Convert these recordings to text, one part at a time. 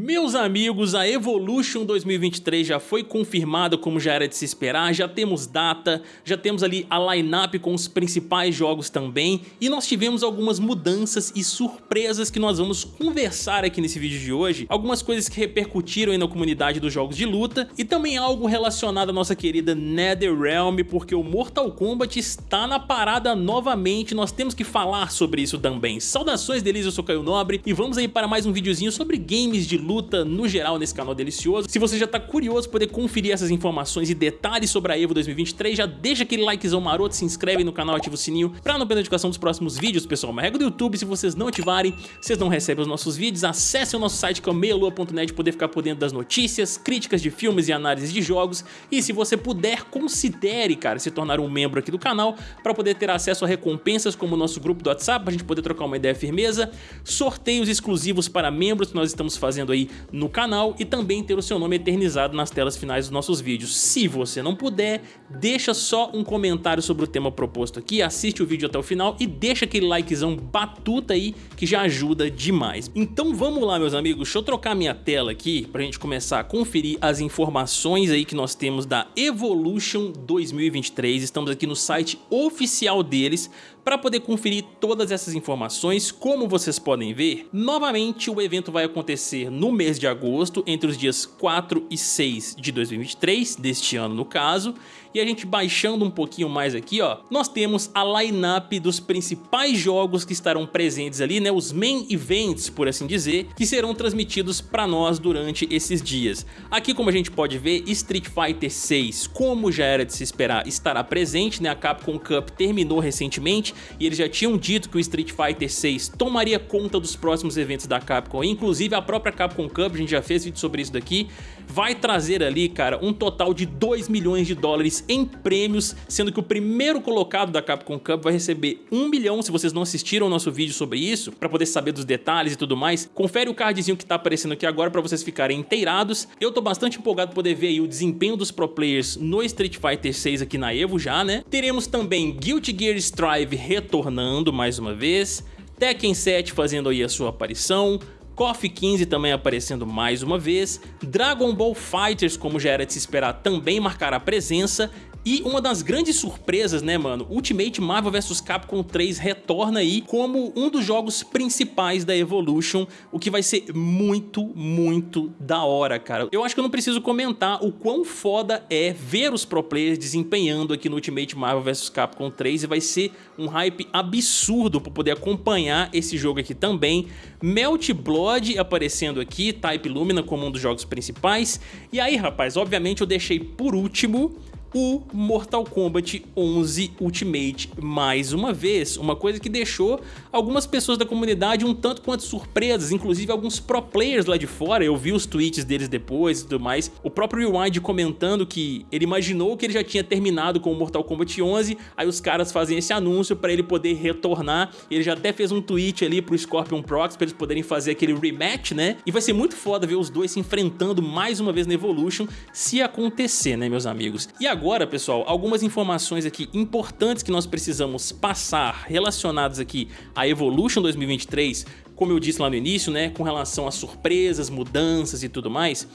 Meus amigos, a Evolution 2023 já foi confirmada como já era de se esperar, já temos data, já temos ali a lineup com os principais jogos também e nós tivemos algumas mudanças e surpresas que nós vamos conversar aqui nesse vídeo de hoje, algumas coisas que repercutiram aí na comunidade dos jogos de luta e também algo relacionado à nossa querida NetherRealm, porque o Mortal Kombat está na parada novamente, nós temos que falar sobre isso também. Saudações deles, eu sou Caio Nobre e vamos aí para mais um videozinho sobre games de luta no geral nesse canal delicioso. Se você já tá curioso poder conferir essas informações e detalhes sobre a EVO 2023, já deixa aquele likezão maroto, se inscreve no canal, ativa o sininho pra não perder a notificação dos próximos vídeos, pessoal. Uma regra do YouTube, se vocês não ativarem, vocês não recebem os nossos vídeos. Acesse o nosso site que é meialua.net poder ficar por dentro das notícias, críticas de filmes e análises de jogos. E se você puder, considere, cara, se tornar um membro aqui do canal para poder ter acesso a recompensas como o nosso grupo do WhatsApp, pra gente poder trocar uma ideia firmeza, sorteios exclusivos para membros que nós estamos fazendo aí aí no canal e também ter o seu nome eternizado nas telas finais dos nossos vídeos. Se você não puder, deixa só um comentário sobre o tema proposto aqui, assiste o vídeo até o final e deixa aquele likezão batuta aí que já ajuda demais. Então vamos lá meus amigos, deixa eu trocar minha tela aqui pra gente começar a conferir as informações aí que nós temos da Evolution 2023, estamos aqui no site oficial deles para poder conferir todas essas informações, como vocês podem ver, novamente o evento vai acontecer no mês de agosto, entre os dias 4 e 6 de 2023, deste ano no caso, e a gente baixando um pouquinho mais aqui, ó, nós temos a lineup dos principais jogos que estarão presentes ali, né, os main events, por assim dizer, que serão transmitidos para nós durante esses dias. Aqui, como a gente pode ver, Street Fighter 6, como já era de se esperar, estará presente, né, a Capcom Cup terminou recentemente e eles já tinham dito que o Street Fighter 6 tomaria conta dos próximos eventos da Capcom, inclusive a própria Capcom Cup, a gente já fez vídeo sobre isso daqui, vai trazer ali, cara, um total de 2 milhões de dólares em prêmios, sendo que o primeiro colocado da Capcom Cup vai receber 1 milhão, se vocês não assistiram o nosso vídeo sobre isso, para poder saber dos detalhes e tudo mais, confere o cardzinho que tá aparecendo aqui agora para vocês ficarem inteirados. Eu tô bastante empolgado poder ver aí o desempenho dos pro players no Street Fighter 6 aqui na EVO já, né? Teremos também Guilty Gear Strive retornando mais uma vez, Tekken 7 fazendo aí a sua aparição, KOF 15 também aparecendo mais uma vez, Dragon Ball Fighters, como já era de se esperar, também marcará presença e uma das grandes surpresas, né, mano, Ultimate Marvel vs Capcom 3 retorna aí como um dos jogos principais da Evolution, o que vai ser muito, muito da hora, cara. Eu acho que eu não preciso comentar o quão foda é ver os pro players desempenhando aqui no Ultimate Marvel vs Capcom 3 e vai ser um hype absurdo para poder acompanhar esse jogo aqui também. Melt Blood aparecendo aqui, Type Lumina como um dos jogos principais. E aí, rapaz, obviamente eu deixei por último o Mortal Kombat 11 Ultimate. Mais uma vez, uma coisa que deixou algumas pessoas da comunidade um tanto quanto surpresas, inclusive alguns pro players lá de fora, eu vi os tweets deles depois e tudo mais, o próprio Rewind comentando que ele imaginou que ele já tinha terminado com o Mortal Kombat 11, aí os caras fazem esse anúncio para ele poder retornar, ele já até fez um tweet ali pro Scorpion Prox para eles poderem fazer aquele rematch, né, e vai ser muito foda ver os dois se enfrentando mais uma vez na Evolution, se acontecer, né meus amigos. E agora agora, pessoal, algumas informações aqui importantes que nós precisamos passar relacionadas aqui à Evolution 2023, como eu disse lá no início, né, com relação a surpresas, mudanças e tudo mais.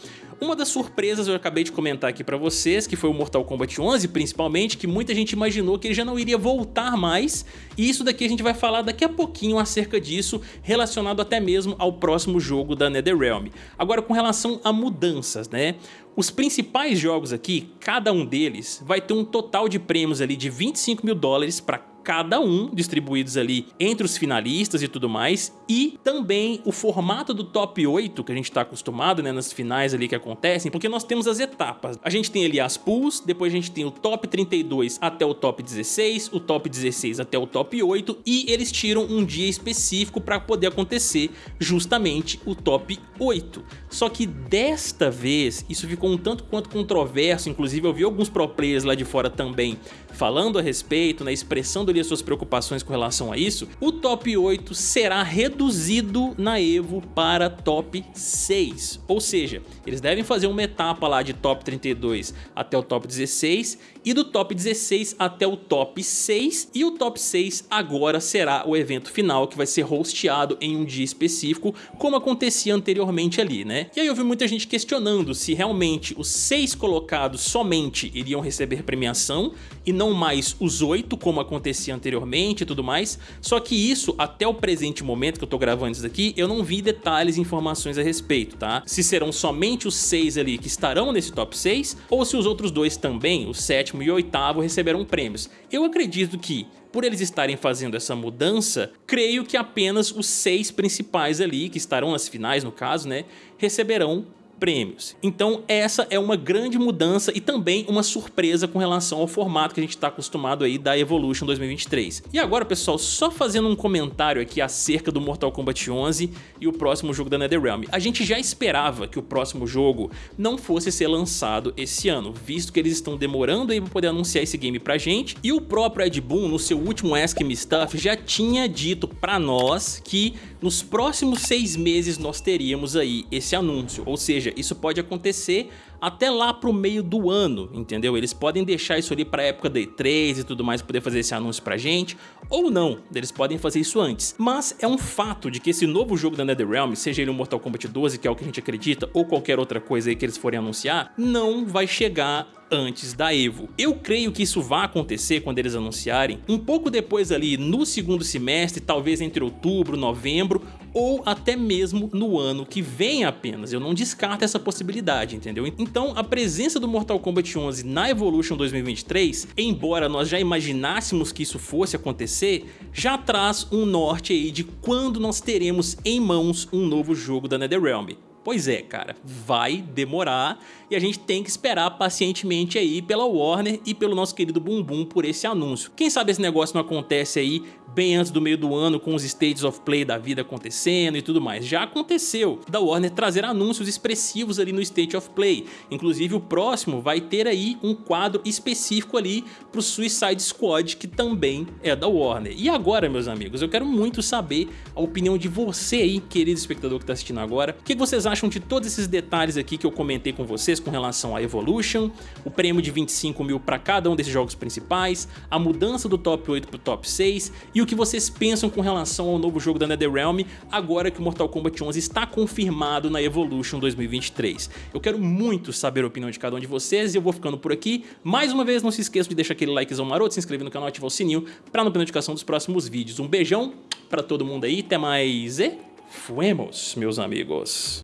Uma das surpresas eu acabei de comentar aqui pra vocês, que foi o Mortal Kombat 11 principalmente, que muita gente imaginou que ele já não iria voltar mais, e isso daqui a gente vai falar daqui a pouquinho acerca disso, relacionado até mesmo ao próximo jogo da NetherRealm. Agora com relação a mudanças, né? Os principais jogos aqui, cada um deles, vai ter um total de prêmios ali de 25 mil dólares para cada um distribuídos ali entre os finalistas e tudo mais, e também o formato do top 8 que a gente está acostumado né, nas finais ali que acontecem, porque nós temos as etapas. A gente tem ali as pools, depois a gente tem o top 32 até o top 16, o top 16 até o top 8 e eles tiram um dia específico para poder acontecer justamente o top 8. Só que desta vez isso ficou um tanto quanto controverso, inclusive eu vi alguns pro players lá de fora também falando a respeito, na né, expressão do as suas preocupações com relação a isso, o top 8 será reduzido na EVO para top 6. Ou seja, eles devem fazer uma etapa lá de top 32 até o top 16 e do top 16 até o top 6 e o top 6 agora será o evento final que vai ser hosteado em um dia específico como acontecia anteriormente ali, né? E aí eu vi muita gente questionando se realmente os 6 colocados somente iriam receber premiação e não mais os 8 como acontecia anteriormente e tudo mais, só que isso até o presente momento que eu tô gravando isso daqui eu não vi detalhes e informações a respeito, tá? Se serão somente os 6 ali que estarão nesse top 6 ou se os outros dois também, o 7 sétimo e oitavo receberão prêmios. Eu acredito que por eles estarem fazendo essa mudança, creio que apenas os seis principais ali, que estarão nas finais no caso, né, receberão prêmios. Então essa é uma grande mudança e também uma surpresa com relação ao formato que a gente está acostumado aí da Evolution 2023. E agora pessoal, só fazendo um comentário aqui acerca do Mortal Kombat 11 e o próximo jogo da NetherRealm. A gente já esperava que o próximo jogo não fosse ser lançado esse ano, visto que eles estão demorando aí para poder anunciar esse game pra gente e o próprio Ed Boon no seu último Ask Me Stuff já tinha dito pra nós que nos próximos seis meses nós teríamos aí esse anúncio, ou seja, isso pode acontecer até lá pro meio do ano, entendeu? Eles podem deixar isso ali pra época da E3 e tudo mais, poder fazer esse anúncio pra gente, ou não, eles podem fazer isso antes. Mas é um fato de que esse novo jogo da NetherRealm, seja ele o Mortal Kombat 12, que é o que a gente acredita, ou qualquer outra coisa aí que eles forem anunciar, não vai chegar antes da EVO. Eu creio que isso vai acontecer quando eles anunciarem, um pouco depois ali no segundo semestre, talvez entre outubro, novembro, ou até mesmo no ano que vem apenas. Eu não descarto essa possibilidade, entendeu? Então a presença do Mortal Kombat 11 na Evolution 2023, embora nós já imaginássemos que isso fosse acontecer, já traz um norte aí de quando nós teremos em mãos um novo jogo da NetherRealm. Pois é, cara, vai demorar e a gente tem que esperar pacientemente aí pela Warner e pelo nosso querido Bumbum por esse anúncio. Quem sabe esse negócio não acontece aí bem antes do meio do ano com os States of Play da vida acontecendo e tudo mais. Já aconteceu da Warner trazer anúncios expressivos ali no State of Play. Inclusive o próximo vai ter aí um quadro específico ali pro Suicide Squad que também é da Warner. E agora, meus amigos, eu quero muito saber a opinião de você aí, querido espectador que está assistindo agora. O que vocês acham de todos esses detalhes aqui que eu comentei com vocês com relação à Evolution, o prêmio de 25 mil para cada um desses jogos principais, a mudança do top 8 pro top 6 e o que vocês pensam com relação ao novo jogo da NetherRealm agora que o Mortal Kombat 11 está confirmado na Evolution 2023. Eu quero muito saber a opinião de cada um de vocês e eu vou ficando por aqui. Mais uma vez, não se esqueça de deixar aquele likezão maroto, se inscrever no canal e ativar o sininho para não perder notificação dos próximos vídeos. Um beijão para todo mundo aí, até mais e fuemos, meus amigos.